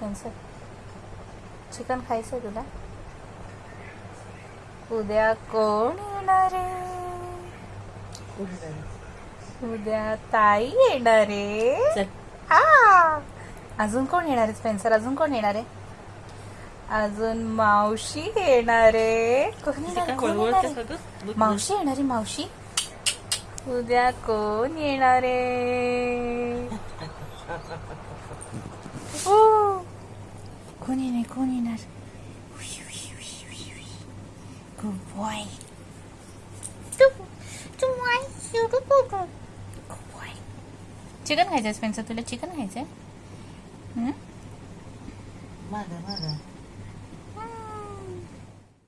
Spencer chicken खायचं आहे तुला? उद्या कोण येणार आहे? उद्या ताई येणार आहे. आ! अजून कोण येणार आहे स्पेन्सर? अजून कोण येणार आहे? अजून मावशी येणार आहे. कोण येणार? मावशी येणार आहे मावशी. उद्या कोण येणार आहे? कोण येणार कोण येणार गुड बॉय चिकन खायचंय स्पेन्सर तुला चिकन खायचंय हं? मागं, मागं.